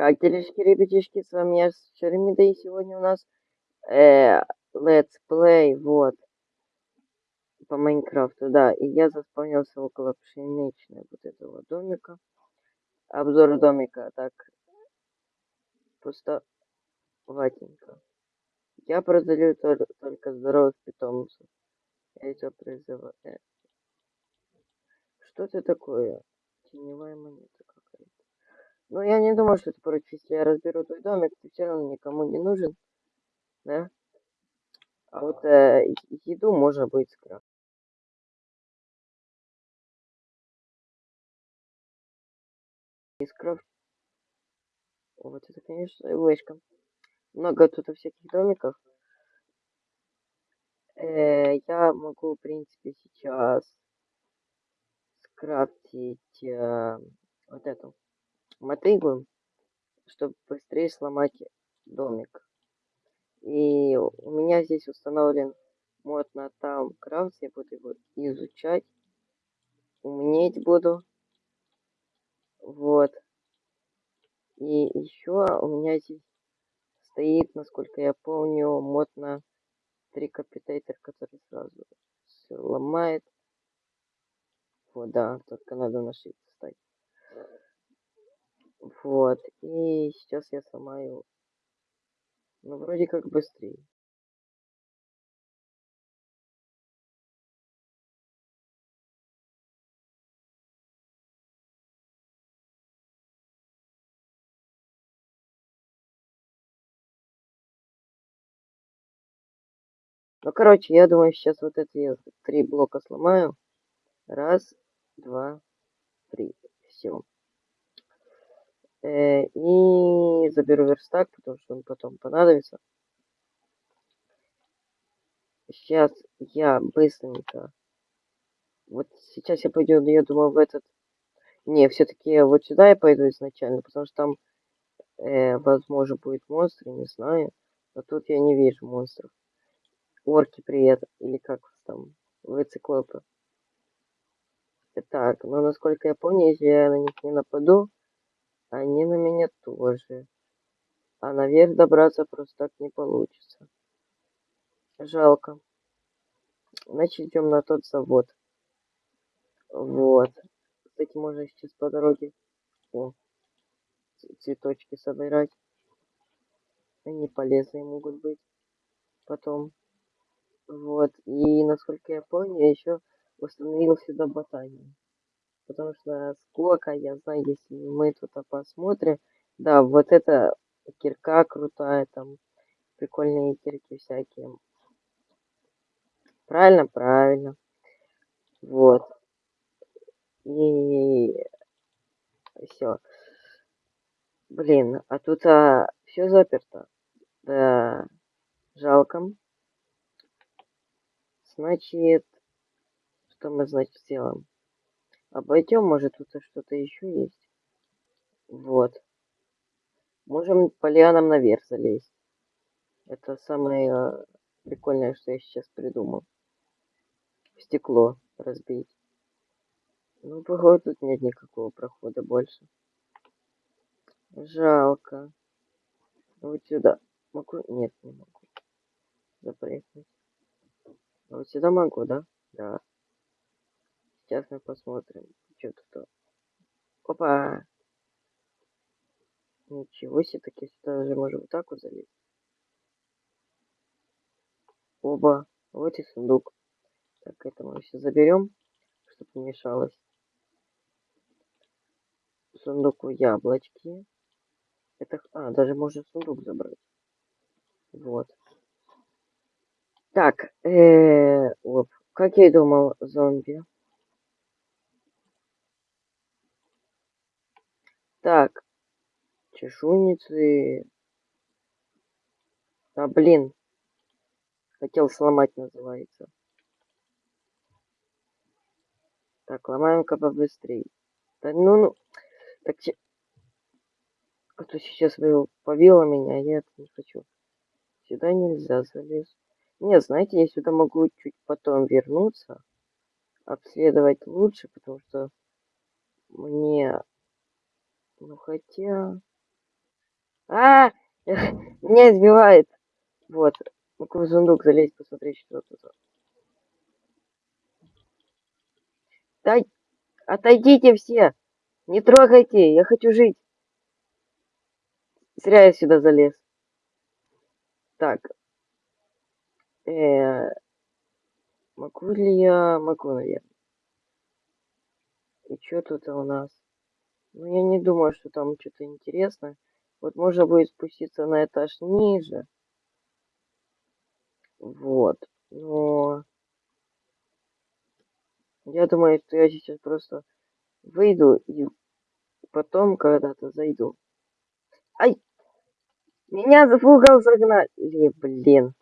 Как делишки, ребятишки, с вами я, Шеремида, и сегодня у нас э, Let's Play, вот, по Майнкрафту, да, и я заспавнился около пшеничной вот этого домика. Обзор домика, так, пусто, ватенько. Я продаю только здоровых питомцев. Я это призываю. Э. Что это такое? Теневая монета Ну, я не думаю, что ты против, если я разберу твой домик, ты все равно никому не нужен. Да? А вот э, еду можно будет скрафтить. И скрафт. Вот это, конечно, вышка. Много тут всяких домиков. Э, я могу, в принципе, сейчас скрафтить э, вот эту мотыгу, чтобы быстрее сломать домик. И у меня здесь установлен мод на Towncraft, я буду его изучать, умнеть буду. Вот. И еще у меня здесь стоит, насколько я помню, мод на трикапитейтер, который сразу все ломает. Вот, да, только надо на встать. Вот. И сейчас я сломаю. Ну, вроде как быстрее. Ну, короче, я думаю, сейчас вот эти три блока сломаю. Раз, два, три. Все. Э, и заберу верстак, потому что он потом понадобится. Сейчас я быстренько... Вот сейчас я пойду, я думаю, в этот... Не, все-таки вот сюда я пойду изначально, потому что там, э, возможно, будет монстр, не знаю. Но тут я не вижу монстров. Орки привет, или как там, вы циклопы. Так, но насколько я помню, если я на них не нападу, они на меня тоже. А наверх добраться просто так не получится. Жалко. Значит, идем на тот завод. Вот. Кстати, можно сейчас по дороге о, цветочки собирать. Они полезные могут быть потом. Вот. И насколько я помню, еще установил сюда ботанию потому что сколько я знаю, если мы тут посмотрим, да, вот это кирка крутая, там прикольные кирки всякие. Правильно, правильно. Вот. И все. Блин, а тут а, все заперто. Да, жалко. Значит, что мы, значит, сделаем? Обойдем, может тут что-то еще есть. Вот. Можем по лианам наверх залезть. Это самое э, прикольное, что я сейчас придумал. Стекло разбить. Ну, походу, тут нет никакого прохода больше. Жалко. Вот сюда. Могу? Нет, не могу. Запрыгнуть. Вот сюда могу, да? Да. Сейчас мы посмотрим, что тут. Опа! Ничего себе, таки сюда даже можем вот так вот залезть. Оба. Вот и сундук. Так, это мы все заберем, чтобы не мешалось. Сундуку яблочки. Это... А, даже можно сундук забрать. Вот. Так, э -э, оп. Как я и думал, зомби. Так. Чешуйницы. А, блин. Хотел сломать, называется. Так, ломаем-ка побыстрее. Да ну, ну. Так, че... А то сейчас побило меня, а я не хочу. Сюда нельзя залезть. Нет, знаете, я сюда могу чуть потом вернуться. Обследовать лучше, потому что мне ну хотя... А, меня избивает. Вот. Ну-ка в сундук залезть, посмотреть, что тут. Дай, отойдите все. Не трогайте, я хочу жить. Зря я сюда залез. Так. Э -э могу ли я... Могу, наверное. И что тут у нас? Ну, я не думаю, что там что-то интересное. Вот можно будет спуститься на этаж ниже. Вот. Но... Я думаю, что я сейчас просто выйду и потом когда-то зайду. Ай! Меня угол загнали, блин.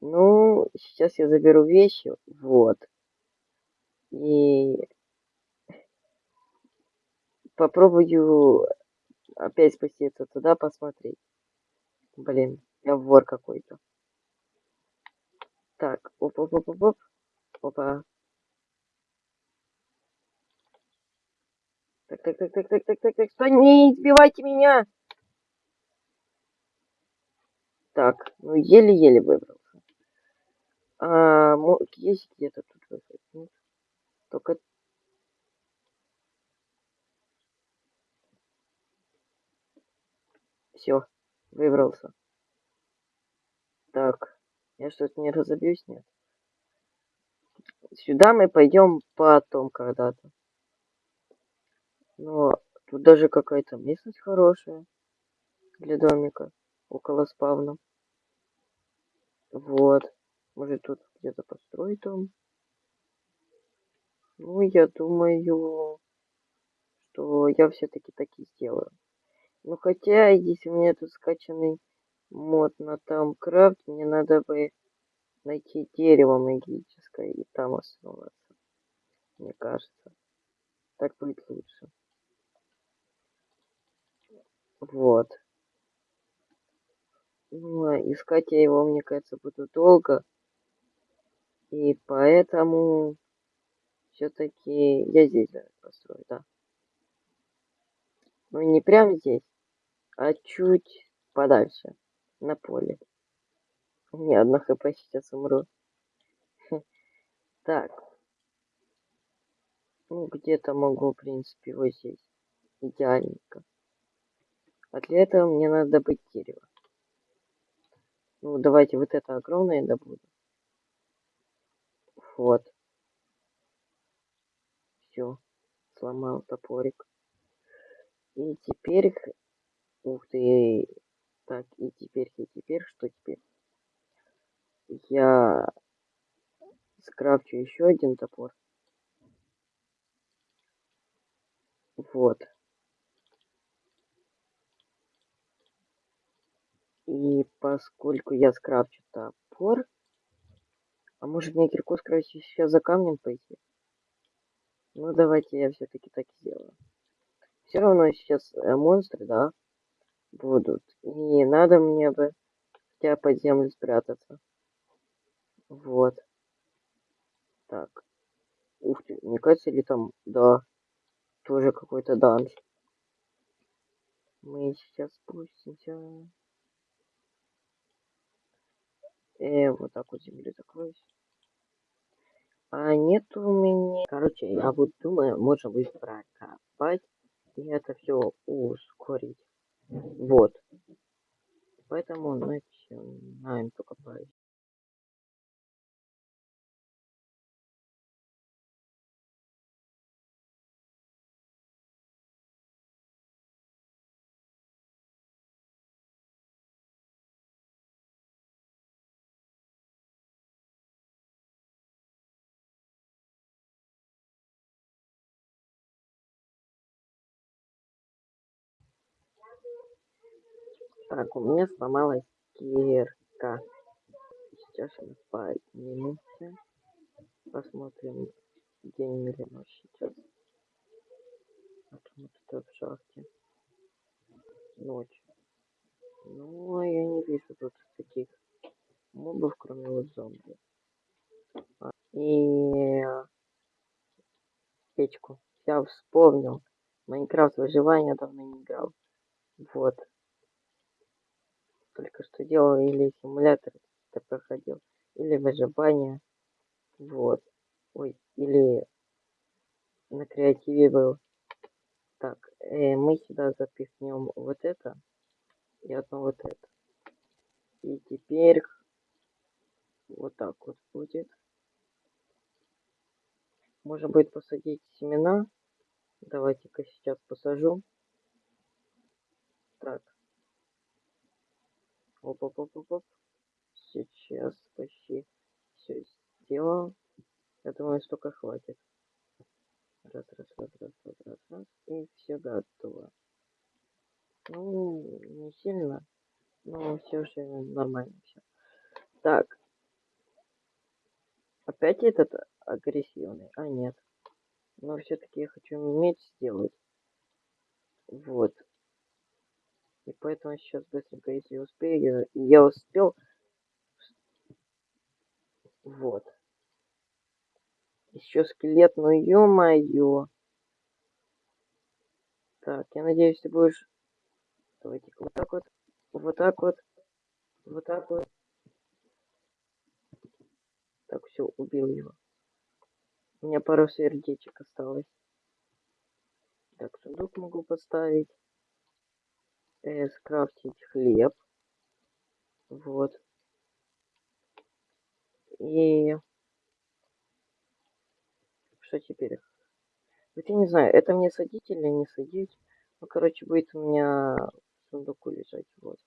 Ну, сейчас я заберу вещи, вот. И попробую опять спуститься туда, посмотреть. Блин, я вор какой-то. Так, оп-оп-оп-оп. Опа. Так, так, так, так, так, так, так, так, что не избивайте меня! Так, ну еле-еле выбрался. А, есть где-то тут выход? Только... Все, выбрался. Так, я что-то не разобьюсь, нет? Сюда мы пойдем потом когда-то. Но тут даже какая-то местность хорошая для домика около спавна. Вот. Может тут где-то построить дом? Ну, я думаю, что я все-таки так и сделаю. Ну, хотя, если у меня тут скачанный мод на там крафт, мне надо бы найти дерево магическое и там основаться. Мне кажется. Так будет лучше. Вот. Ну, а искать я его, мне кажется, буду долго. И поэтому все-таки я здесь построю, да. Ну, не прям здесь, а чуть подальше, на поле. Не, одна хп сейчас умру. Так. Ну, где-то могу, в принципе, вот здесь. Идеальненько. А для этого мне надо добыть дерево. Ну, давайте вот это огромное добуду. Вот. Все. Сломал топорик. И теперь... Ух ты. Так, и теперь, и теперь, что теперь? Я скрафчу еще один топор. Вот. И поскольку я скрафчу топор, а может мне кирку скрафчить сейчас за камнем пойти? Ну давайте я все-таки так сделаю. Все равно сейчас э, монстры, да, будут. И надо мне бы хотя под землю спрятаться. Вот. Так. Ух ты, мне кажется, ли там, да, тоже какой-то данж. Мы сейчас спустимся. Э, вот так вот землю закроюсь. А нет у меня... Короче, я вот думаю, можно будет прокопать и это все ускорить. Вот. Поэтому начинаем только копать. Так, у меня сломалась кирка. Сейчас мы поднимемся. Посмотрим день или ночь сейчас. А то мы тут в шахте. Ночь. Ну, а я не вижу тут таких мобов, кроме вот зомби. А, и печку. Я вспомнил. Майнкрафт выживания давно не играл. Вот. Делал или симулятор это проходил, или выживание. Вот. Ой, или на креативе был. Так, э, мы сюда запихнем вот это и одно вот это. И теперь вот так вот будет. Можно будет посадить семена. Давайте-ка сейчас посажу. Так. Оп-оп-оп-оп. Сейчас почти все сделал. Я думаю, столько хватит. Раз, раз, раз, раз, раз, раз, раз. И все готово. Ну, не сильно, но все же нормально все. Так. Опять этот агрессивный? А, нет. Но все-таки я хочу меч сделать. Вот. И поэтому сейчас быстренько, если успею, я, успел. Вот. Еще скелет, ну ё-моё. Так, я надеюсь, ты будешь... Давайте вот так вот, вот так вот, вот так вот. Так, все, убил его. У меня пару сердечек осталось. Так, сундук могу поставить. Э, скрафтить хлеб. Вот. И что теперь? Вот я не знаю, это мне садить или не садить. Ну, короче, будет у меня в сундуку лежать, вот.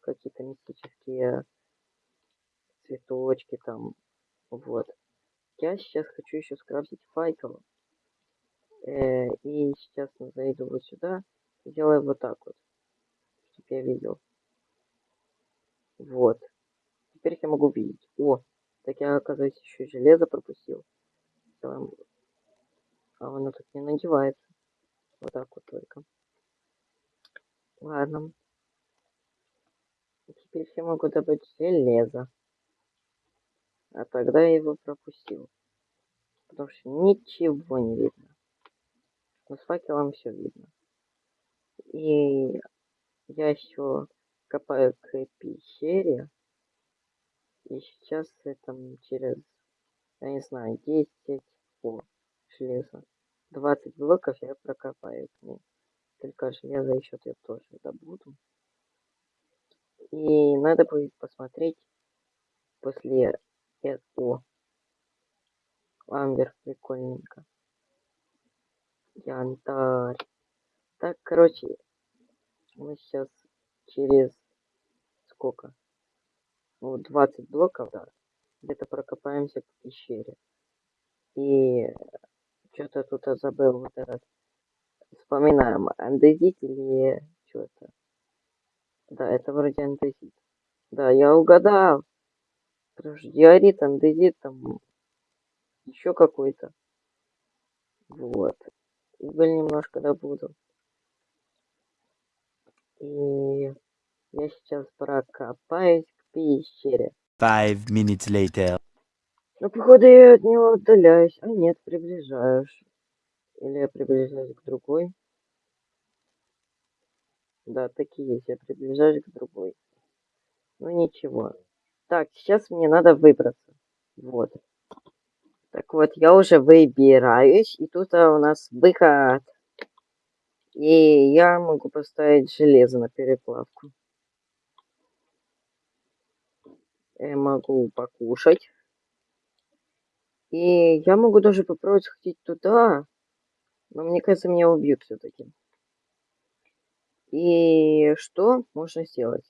Какие-то мистические цветочки там, вот. Я сейчас хочу еще скрафтить факел. Э, и сейчас зайду вот сюда, сделаю вот так вот, чтобы я видел. Вот. Теперь я могу видеть. О, так я, оказывается, еще железо пропустил делаем. А оно тут не надевается. Вот так вот только. Ладно. Теперь я могу добыть железо. А тогда я его пропустил. Потому что ничего не видно. Но с факелом все видно. И я еще копаю к пещере. И сейчас это через, я не знаю, 10 о, железо. 20 блоков я прокопаю к ним. Только железо еще я тоже добуду. И надо будет посмотреть после этого. Амбер, прикольненько. Янтарь. Так, короче, мы сейчас через сколько? Ну, 20 блоков, да. Где-то прокопаемся к пещере. И что-то тут забыл вот этот. Вспоминаем, андезит или что-то. Да, это вроде андезит. Да, я угадал. Потому что диорит, андезит, там еще какой-то. Вот. Уголь немножко добуду. И я сейчас прокопаюсь к пещере. Five minutes later. Ну, походу, я от него отдаляюсь. А нет, приближаюсь. Или я приближаюсь к другой. Да, такие есть. Я приближаюсь к другой. Ну, ничего. Так, сейчас мне надо выбраться. Вот. Так вот, я уже выбираюсь. И тут у нас выход. И я могу поставить железо на переплавку. Я могу покушать. И я могу даже попробовать сходить туда. Но мне кажется, меня убьют все-таки. И что можно сделать?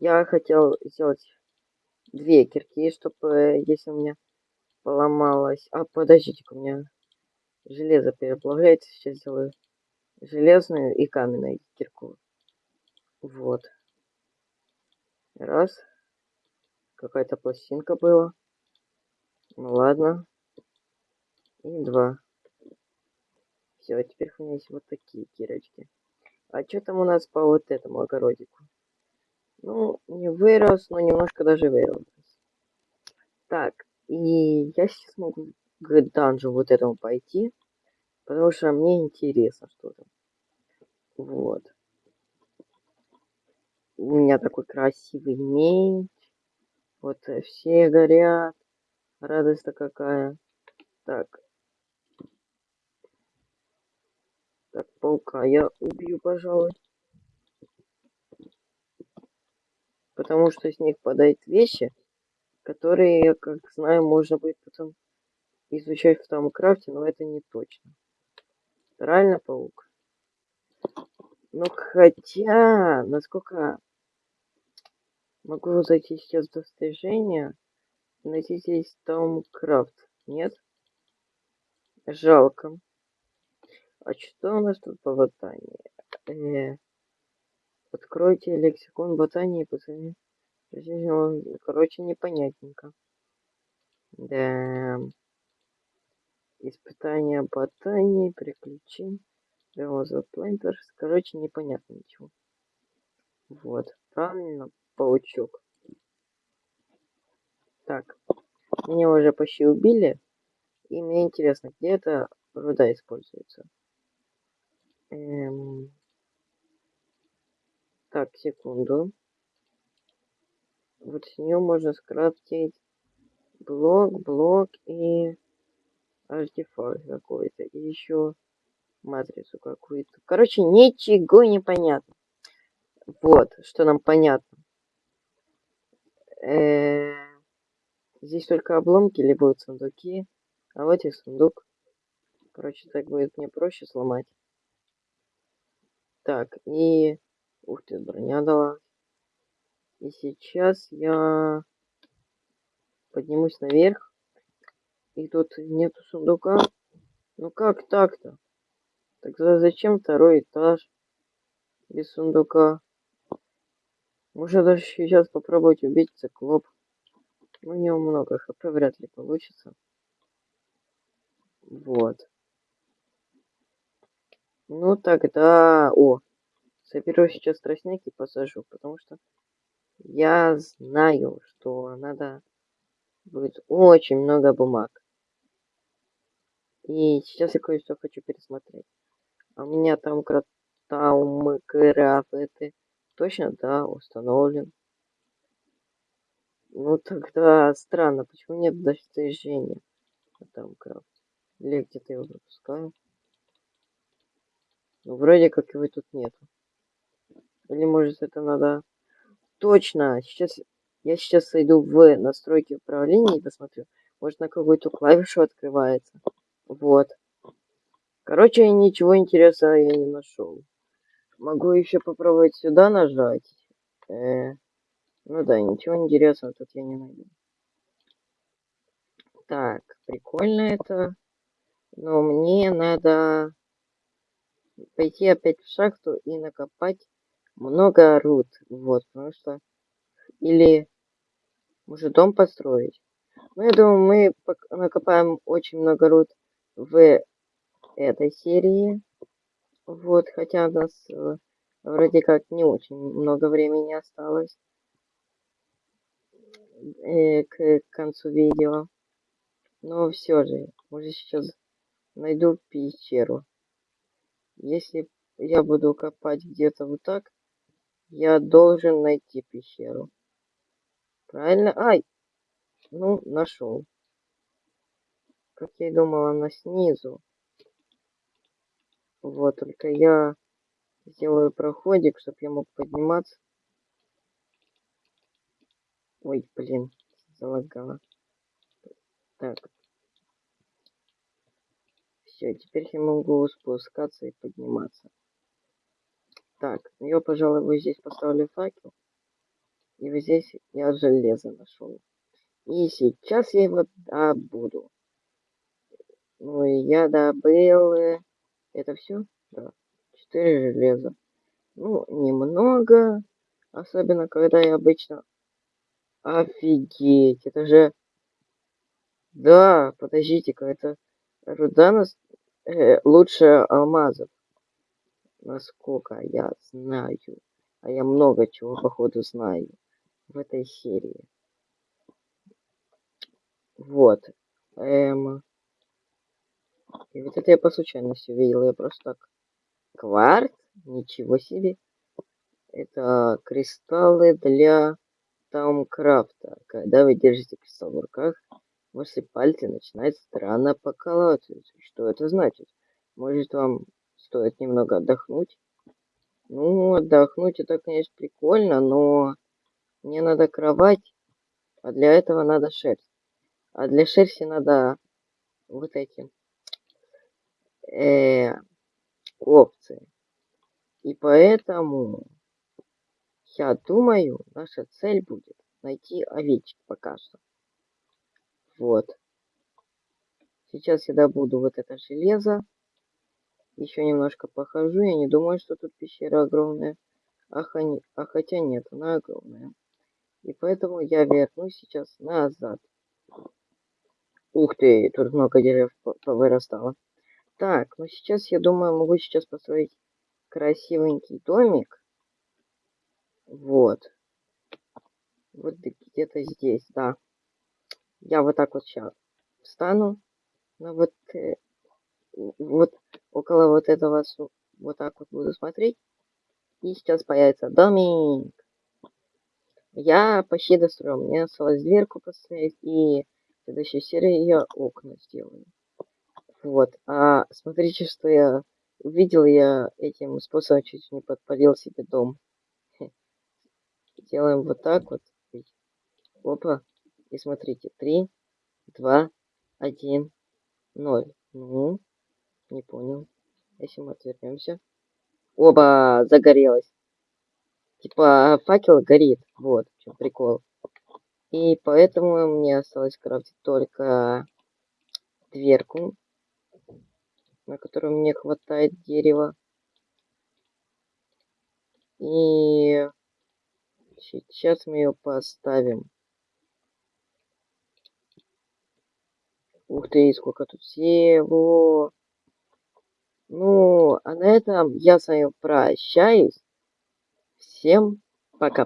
Я хотел сделать две кирки, чтобы, если у меня поломалось... А, подождите у меня железо переплавляется. Сейчас сделаю железную и каменную кирку. Вот. Раз. Какая-то пластинка была. Ну ладно. И два. Все, теперь у меня есть вот такие кирочки. А что там у нас по вот этому огородику? Ну, не вырос, но немножко даже вырос. Так, и я сейчас могу к данжу вот этому пойти. Потому что мне интересно что-то. Вот. У меня такой красивый меч. Вот э, все горят. Радость-то какая. Так. Так, паука я убью, пожалуй. Потому что с них падают вещи, которые, как знаю, можно будет потом изучать в том крафте, но это не точно. Правильно, паук? Ну, хотя, насколько могу зайти сейчас в достижения, найти здесь Том Крафт. Нет? Жалко. А что у нас тут по ботании? Э, откройте лексикон ботании, пацаны. Короче, непонятненько. Да. Испытания ботании, приключений. Белоза Плейнтерс. Короче, непонятно ничего. Вот. Правильно, паучок. Так. Меня уже почти убили. И мне интересно, где эта руда используется. Эм... Так, секунду. Вот с нее можно скрафтить блок, блок и артефакт какой-то. И еще матрицу какую-то. Короче, ничего не понятно. Вот, что нам понятно. Э здесь только обломки или будут сундуки. А вот и сундук. Короче, так будет мне проще сломать. Так, и... Ух ты, броня дала. И сейчас я поднимусь наверх. И тут нету сундука. Ну как так-то? Тогда зачем второй этаж без сундука? Можно даже сейчас попробовать убить циклоп. У него много хп, вряд ли получится. Вот. Ну, тогда... О, соберу сейчас тростник и посажу, потому что я знаю, что надо будет очень много бумаг. И сейчас я кое-что хочу пересмотреть. А у меня там Таум Крафт это точно, да, установлен. Ну тогда странно, почему нет достижения там крафт? Или где-то его пропускаю? Ну, вроде как его тут нету. Или может это надо... Точно! Сейчас я сейчас зайду в настройки управления и посмотрю. Может на какую-то клавишу открывается. Вот. Короче, ничего интересного я не нашел. Могу еще попробовать сюда нажать. Э, ну да, ничего интересного тут я не найду. Так, прикольно это. Но мне надо пойти опять в шахту и накопать много руд. Вот, потому что... Или... Может, дом построить? Ну, я думаю, мы накопаем очень много руд в этой серии. Вот, хотя у нас э, вроде как не очень много времени осталось э, к концу видео. Но все же, уже сейчас найду пещеру. Если я буду копать где-то вот так, я должен найти пещеру. Правильно? Ай! Ну, нашел. Как я и думал, она снизу. Вот, только я сделаю проходик, чтобы я мог подниматься. Ой, блин, залагало. Так. Все, теперь я могу спускаться и подниматься. Так, я, пожалуй, вот здесь поставлю факел. И вот здесь я железо нашел. И сейчас я его добуду. Ну и я добыл... Это все? Да. Четыре железа. Ну, немного. Особенно, когда я обычно... Офигеть, это же... Да, подождите-ка, это руда нас... э, лучше алмазов. Насколько я знаю. А я много чего, походу, знаю в этой серии. Вот. Эм... И вот это я по случайности увидел, я просто так. Кварт? Ничего себе. Это кристаллы для Таумкрафта. Когда вы держите кристалл в руках, ваши пальцы начинают странно покалываться. Что это значит? Может вам стоит немного отдохнуть? Ну, отдохнуть это, конечно, прикольно, но мне надо кровать, а для этого надо шерсть. А для шерсти надо вот эти э, овцы. И поэтому я думаю, наша цель будет найти овечек пока что. Вот. Сейчас я добуду вот это железо. Еще немножко похожу. Я не думаю, что тут пещера огромная. А, ха... а хотя нет, она огромная. И поэтому я вернусь сейчас назад. Ух ты, тут много деревьев повырастало. Так, ну сейчас, я думаю, могу сейчас построить красивенький домик. Вот. Вот где-то здесь, да. Я вот так вот сейчас встану. Ну вот, э, вот около вот этого, вот так вот буду смотреть. И сейчас появится домик. Я почти достроил. Мне осталось дверку поставить и в следующей серии я окна сделаю. Вот. А смотрите, что я увидел. Я этим способом чуть не подпалил себе дом. Делаем вот так вот. Опа. И смотрите. Три, два, один, ноль. Ну, не понял. Если мы отвернемся. Оба, загорелось. Типа факел горит. Вот, в чем прикол. И поэтому мне осталось крафтить только дверку, на которую мне хватает дерева. И сейчас мы ее поставим. Ух ты, сколько тут всего. Ну, а на этом я с вами прощаюсь. Всем пока-пока.